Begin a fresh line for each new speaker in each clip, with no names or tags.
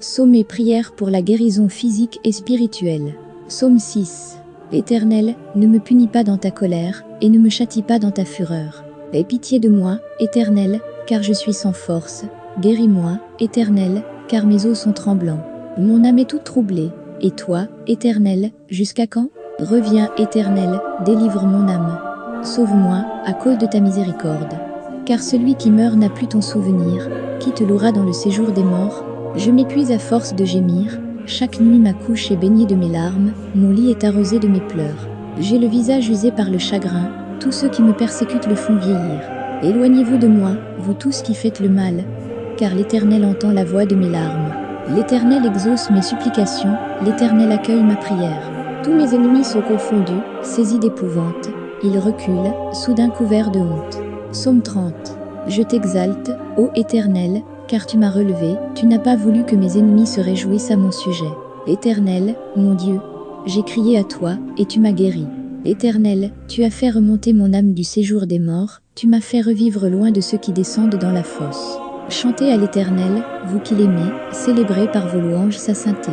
Psaume et prière pour la guérison physique et spirituelle. Psaume 6. Éternel, ne me punis pas dans ta colère, et ne me châtie pas dans ta fureur. Aie pitié de moi, Éternel, car je suis sans force. Guéris-moi, Éternel, car mes os sont tremblants. Mon âme est toute troublée. Et toi, Éternel, jusqu'à quand? Reviens, Éternel, délivre mon âme. Sauve-moi, à cause de ta miséricorde. Car celui qui meurt n'a plus ton souvenir, qui te louera dans le séjour des morts? Je m'épuise à force de gémir, chaque nuit ma couche est baignée de mes larmes, mon lit est arrosé de mes pleurs. J'ai le visage usé par le chagrin, tous ceux qui me persécutent le font vieillir. Éloignez-vous de moi, vous tous qui faites le mal, car l'Éternel entend la voix de mes larmes. L'Éternel exauce mes supplications, l'Éternel accueille ma prière. Tous mes ennemis sont confondus, saisis d'épouvante. Ils reculent, soudain couverts de honte. Psaume 30. Je t'exalte, ô Éternel, car tu m'as relevé, tu n'as pas voulu que mes ennemis se réjouissent à mon sujet. Éternel, mon Dieu, j'ai crié à toi, et tu m'as guéri. Éternel, tu as fait remonter mon âme du séjour des morts, tu m'as fait revivre loin de ceux qui descendent dans la fosse. Chantez à l'Éternel, vous qui l'aimez, célébrez par vos louanges sa sainteté.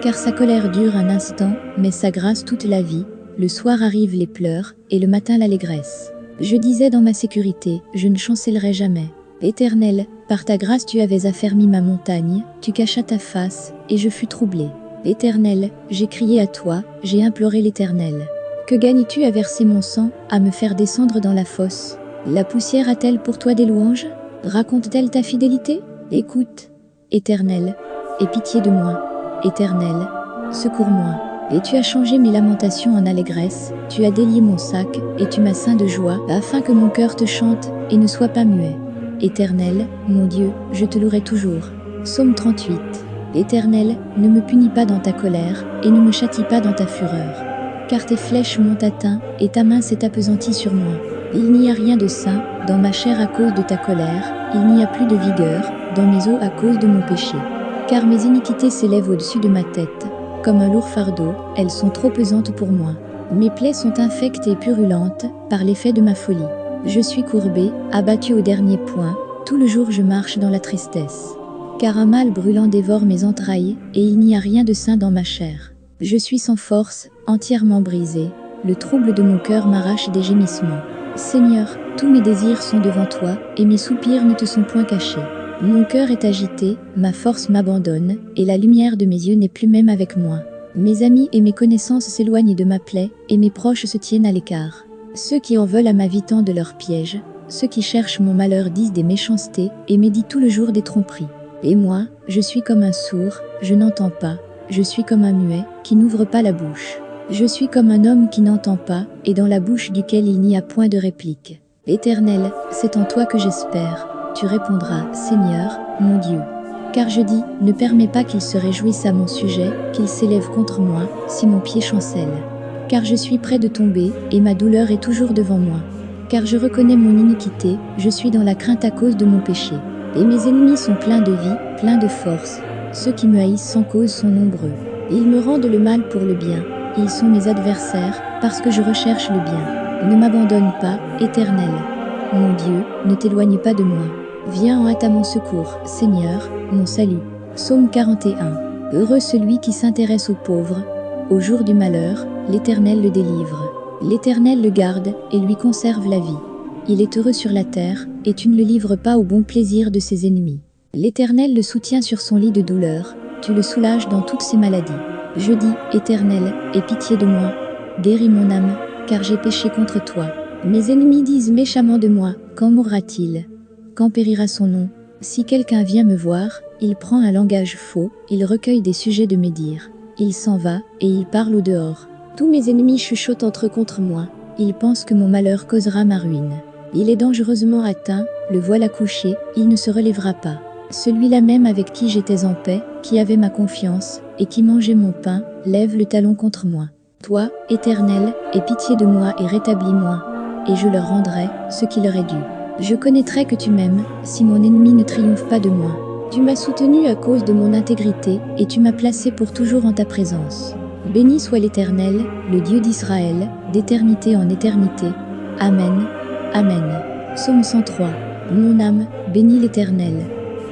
Car sa colère dure un instant, mais sa grâce toute la vie. Le soir arrivent les pleurs, et le matin l'allégresse. Je disais dans ma sécurité, je ne chancellerai jamais. Éternel, par ta grâce tu avais affermi ma montagne, tu cachas ta face, et je fus troublé. Éternel, j'ai crié à toi, j'ai imploré l'Éternel. Que gagnes-tu à verser mon sang, à me faire descendre dans la fosse? La poussière a-t-elle pour toi des louanges? Raconte-t-elle ta fidélité? Écoute, Éternel, aie pitié de moi. Éternel, secours-moi. Et tu as changé mes lamentations en allégresse, tu as délié mon sac, et tu m'as ceint de joie, afin que mon cœur te chante, et ne soit pas muet. Éternel, mon Dieu, je te louerai toujours. Psaume 38. Éternel, ne me punis pas dans ta colère, et ne me châtie pas dans ta fureur. Car tes flèches m'ont atteint, et ta main s'est appesantie sur moi. Il n'y a rien de sain, dans ma chair à cause de ta colère, il n'y a plus de vigueur, dans mes os à cause de mon péché. Car mes iniquités s'élèvent au-dessus de ma tête. Comme un lourd fardeau, elles sont trop pesantes pour moi. Mes plaies sont infectes et purulentes, par l'effet de ma folie. Je suis courbé, abattu au dernier point, tout le jour je marche dans la tristesse. Car un mal brûlant dévore mes entrailles, et il n'y a rien de sain dans ma chair. Je suis sans force, entièrement brisé, le trouble de mon cœur m'arrache des gémissements. Seigneur, tous mes désirs sont devant toi, et mes soupirs ne te sont point cachés. Mon cœur est agité, ma force m'abandonne, et la lumière de mes yeux n'est plus même avec moi. Mes amis et mes connaissances s'éloignent de ma plaie, et mes proches se tiennent à l'écart. Ceux qui en veulent à ma vie tendent leurs pièges, ceux qui cherchent mon malheur disent des méchancetés, et méditent tout le jour des tromperies. Et moi, je suis comme un sourd, je n'entends pas, je suis comme un muet, qui n'ouvre pas la bouche. Je suis comme un homme qui n'entend pas, et dans la bouche duquel il n'y a point de réplique. Éternel, c'est en toi que j'espère, tu répondras, Seigneur, mon Dieu. Car je dis, ne permets pas qu'il se réjouisse à mon sujet, qu'il s'élève contre moi, si mon pied chancelle. Car je suis près de tomber, et ma douleur est toujours devant moi. Car je reconnais mon iniquité, je suis dans la crainte à cause de mon péché. Et mes ennemis sont pleins de vie, pleins de force. Ceux qui me haïssent sans cause sont nombreux. Ils me rendent le mal pour le bien. Ils sont mes adversaires, parce que je recherche le bien. Ne m'abandonne pas, Éternel. Mon Dieu, ne t'éloigne pas de moi. Viens en hâte à mon secours, Seigneur, mon salut. Psaume 41. Heureux celui qui s'intéresse aux pauvres. Au jour du malheur, l'Éternel le délivre. L'Éternel le garde et lui conserve la vie. Il est heureux sur la terre, et tu ne le livres pas au bon plaisir de ses ennemis. L'Éternel le soutient sur son lit de douleur, tu le soulages dans toutes ses maladies. Je dis, Éternel, aie pitié de moi, guéris mon âme, car j'ai péché contre toi. Mes ennemis disent méchamment de moi, quand mourra-t-il? Quand périra son nom? Si quelqu'un vient me voir, il prend un langage faux, il recueille des sujets de médire. Il s'en va, et il parle au dehors. Tous mes ennemis chuchotent entre contre moi. Ils pensent que mon malheur causera ma ruine. Il est dangereusement atteint, le voilà couché, il ne se relèvera pas. Celui-là même avec qui j'étais en paix, qui avait ma confiance, et qui mangeait mon pain, lève le talon contre moi. Toi, Éternel, aie pitié de moi et rétablis-moi, et je leur rendrai ce qui leur est dû. Je connaîtrai que tu m'aimes, si mon ennemi ne triomphe pas de moi. Tu m'as soutenu à cause de mon intégrité, et tu m'as placé pour toujours en ta présence. Béni soit l'Éternel, le Dieu d'Israël, d'éternité en éternité. Amen. Amen. Psaume 103. Mon âme, bénis l'Éternel.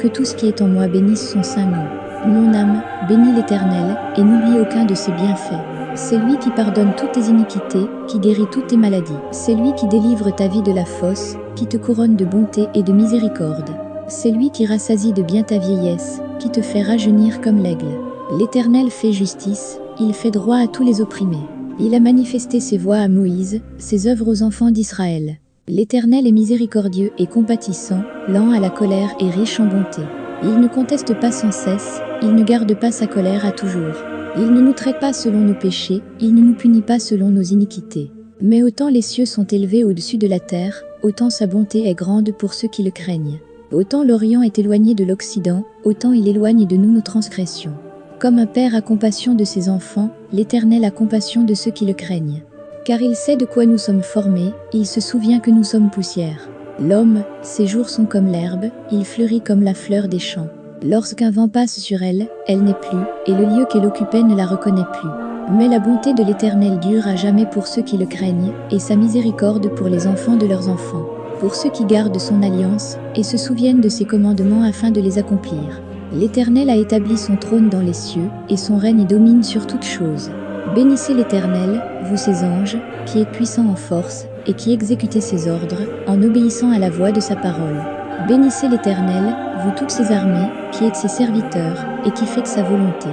Que tout ce qui est en moi bénisse son saint nom. Mon âme, bénis l'Éternel, et n'oublie aucun de ses bienfaits. C'est lui qui pardonne toutes tes iniquités, qui guérit toutes tes maladies. C'est lui qui délivre ta vie de la fosse, qui te couronne de bonté et de miséricorde. C'est lui qui rassasie de bien ta vieillesse, qui te fait rajeunir comme l'aigle. L'Éternel fait justice, il fait droit à tous les opprimés. Il a manifesté ses voies à Moïse, ses œuvres aux enfants d'Israël. L'Éternel est miséricordieux et compatissant, lent à la colère et riche en bonté. Il ne conteste pas sans cesse, il ne garde pas sa colère à toujours. Il ne nous traite pas selon nos péchés, il ne nous punit pas selon nos iniquités. Mais autant les cieux sont élevés au-dessus de la terre, autant sa bonté est grande pour ceux qui le craignent. Autant l'Orient est éloigné de l'Occident, autant il éloigne de nous nos transgressions. Comme un père a compassion de ses enfants, l'Éternel a compassion de ceux qui le craignent. Car il sait de quoi nous sommes formés, il se souvient que nous sommes poussière. L'homme, ses jours sont comme l'herbe, il fleurit comme la fleur des champs. Lorsqu'un vent passe sur elle, elle n'est plus, et le lieu qu'elle occupait ne la reconnaît plus. Mais la bonté de l'Éternel dure à jamais pour ceux qui le craignent, et sa miséricorde pour les enfants de leurs enfants, pour ceux qui gardent son alliance, et se souviennent de ses commandements afin de les accomplir. L'Éternel a établi son trône dans les cieux, et son règne domine sur toutes choses. Bénissez l'Éternel, vous ses anges, qui êtes puissants en force, et qui exécutez ses ordres, en obéissant à la voix de sa parole. Bénissez l'Éternel, vous toutes ses armées, qui êtes ses serviteurs, et qui faites sa volonté.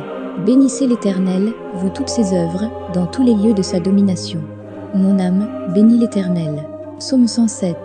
Bénissez l'Éternel, vous toutes ses œuvres, dans tous les lieux de sa domination. Mon âme, bénis l'Éternel. Psaume 107.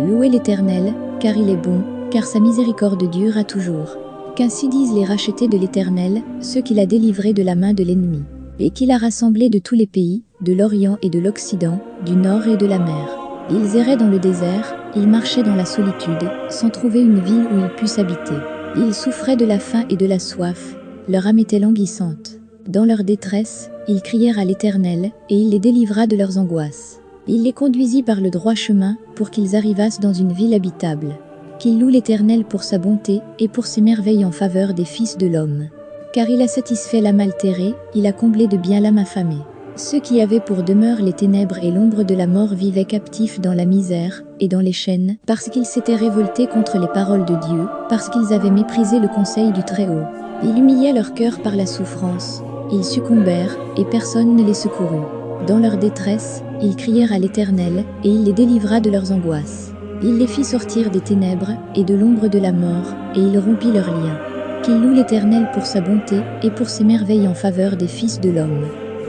Louez l'Éternel, car il est bon, car sa miséricorde dure à toujours. Qu'ainsi disent les rachetés de l'Éternel, ceux qu'il a délivrés de la main de l'ennemi, et qu'il a rassemblés de tous les pays, de l'Orient et de l'Occident, du Nord et de la mer. Ils erraient dans le désert, ils marchaient dans la solitude, sans trouver une ville où ils puissent habiter. Ils souffraient de la faim et de la soif, leur âme était languissante. Dans leur détresse, ils crièrent à l'Éternel, et il les délivra de leurs angoisses. Il les conduisit par le droit chemin, pour qu'ils arrivassent dans une ville habitable qu'il loue l'Éternel pour sa bonté et pour ses merveilles en faveur des fils de l'homme. Car il a satisfait l'âme altérée, il a comblé de bien l'âme affamée. Ceux qui avaient pour demeure les ténèbres et l'ombre de la mort vivaient captifs dans la misère et dans les chaînes, parce qu'ils s'étaient révoltés contre les paroles de Dieu, parce qu'ils avaient méprisé le conseil du Très-Haut. Il humiliait leur cœur par la souffrance. Ils succombèrent, et personne ne les secourut. Dans leur détresse, ils crièrent à l'Éternel, et il les délivra de leurs angoisses. Il les fit sortir des ténèbres et de l'ombre de la mort, et il rompit leurs liens. Qu'il loue l'Éternel pour sa bonté et pour ses merveilles en faveur des fils de l'homme.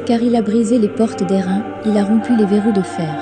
Car il a brisé les portes d'airain, il a rompu les verrous de fer.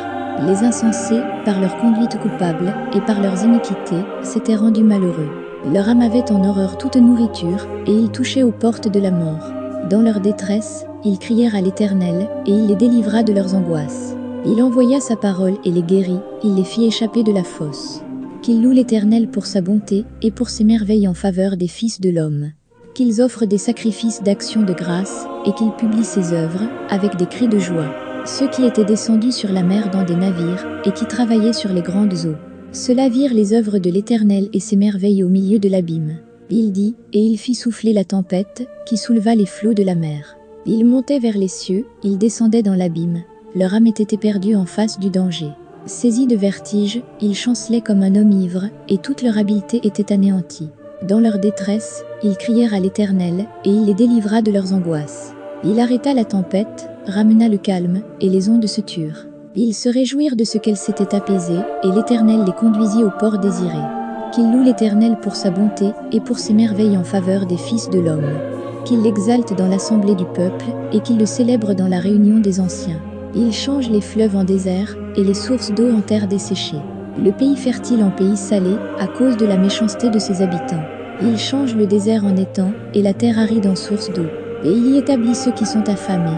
Les insensés, par leur conduite coupable et par leurs iniquités, s'étaient rendus malheureux. Leur âme avait en horreur toute nourriture, et ils touchaient aux portes de la mort. Dans leur détresse, ils crièrent à l'Éternel, et il les délivra de leurs angoisses. Il envoya sa parole et les guérit, il les fit échapper de la fosse. Qu'il loue l'Éternel pour sa bonté et pour ses merveilles en faveur des fils de l'homme. Qu'ils offrent des sacrifices d'action de grâce et qu'ils publient ses œuvres avec des cris de joie. Ceux qui étaient descendus sur la mer dans des navires et qui travaillaient sur les grandes eaux. Ceux-là virent les œuvres de l'Éternel et ses merveilles au milieu de l'abîme. Il dit, et il fit souffler la tempête qui souleva les flots de la mer. Il montait vers les cieux, il descendait dans l'abîme, leur âme était éperdue en face du danger. Saisis de vertige, ils chancelaient comme un homme ivre, et toute leur habileté était anéantie. Dans leur détresse, ils crièrent à l'Éternel, et il les délivra de leurs angoisses. Il arrêta la tempête, ramena le calme, et les ondes se turent. Ils se réjouirent de ce qu'elle s'était apaisée, et l'Éternel les conduisit au port désiré. Qu'il loue l'Éternel pour sa bonté, et pour ses merveilles en faveur des fils de l'homme. Qu'il l'exalte dans l'assemblée du peuple, et qu'il le célèbre dans la réunion des anciens. Il change les fleuves en désert et les sources d'eau en terre desséchée. Le pays fertile en pays salé à cause de la méchanceté de ses habitants. Il change le désert en étang et la terre aride en source d'eau. Et y établit ceux qui sont affamés.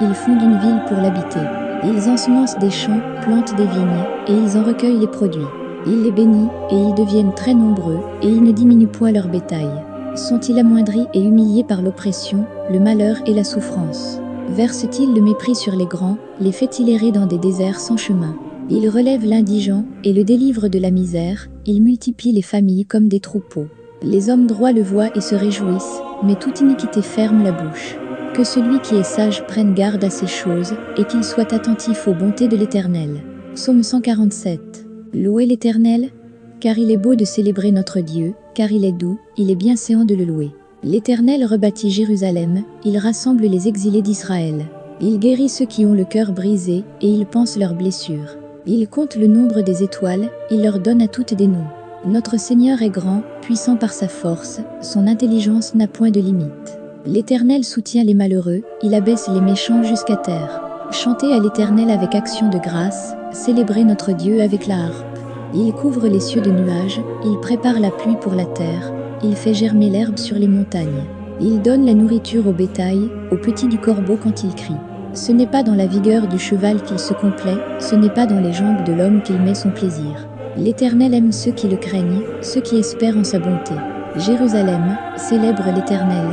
Ils fondent une ville pour l'habiter. Ils ensemencent des champs, plantent des vignes, et ils en recueillent les produits. Il les bénit, et ils deviennent très nombreux, et ils ne diminuent point leur bétail. Sont-ils amoindris et humiliés par l'oppression, le malheur et la souffrance? Verse-t-il le mépris sur les grands, les fait-il errer dans des déserts sans chemin Il relève l'indigent et le délivre de la misère, il multiplie les familles comme des troupeaux. Les hommes droits le voient et se réjouissent, mais toute iniquité ferme la bouche. Que celui qui est sage prenne garde à ces choses, et qu'il soit attentif aux bontés de l'Éternel. Psaume 147. Louez l'Éternel, car il est beau de célébrer notre Dieu, car il est doux, il est bien séant de le louer. L'Éternel rebâtit Jérusalem, il rassemble les exilés d'Israël. Il guérit ceux qui ont le cœur brisé, et il pense leurs blessures. Il compte le nombre des étoiles, il leur donne à toutes des noms. Notre Seigneur est grand, puissant par sa force, son intelligence n'a point de limite. L'Éternel soutient les malheureux, il abaisse les méchants jusqu'à terre. Chantez à l'Éternel avec action de grâce, célébrez notre Dieu avec la harpe. Il couvre les cieux de nuages, il prépare la pluie pour la terre, il fait germer l'herbe sur les montagnes. Il donne la nourriture au bétail, aux petits du corbeau quand il crie. Ce n'est pas dans la vigueur du cheval qu'il se complaît, ce n'est pas dans les jambes de l'homme qu'il met son plaisir. L'Éternel aime ceux qui le craignent, ceux qui espèrent en sa bonté. Jérusalem, célèbre l'Éternel.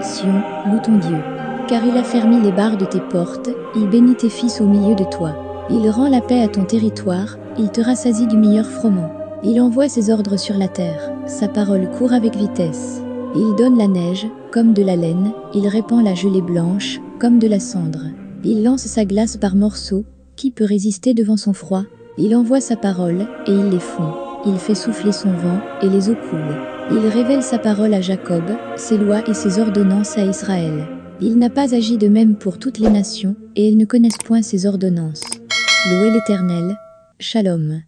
Sion, loue ton Dieu. Car il a fermé les barres de tes portes, il bénit tes fils au milieu de toi. Il rend la paix à ton territoire, il te rassasie du meilleur froment. Il envoie ses ordres sur la terre, sa parole court avec vitesse. Il donne la neige, comme de la laine, il répand la gelée blanche, comme de la cendre. Il lance sa glace par morceaux, qui peut résister devant son froid Il envoie sa parole, et il les fond. Il fait souffler son vent, et les eaux coulent. Il révèle sa parole à Jacob, ses lois et ses ordonnances à Israël. Il n'a pas agi de même pour toutes les nations, et elles ne connaissent point ses ordonnances. Louez l'Éternel. Shalom.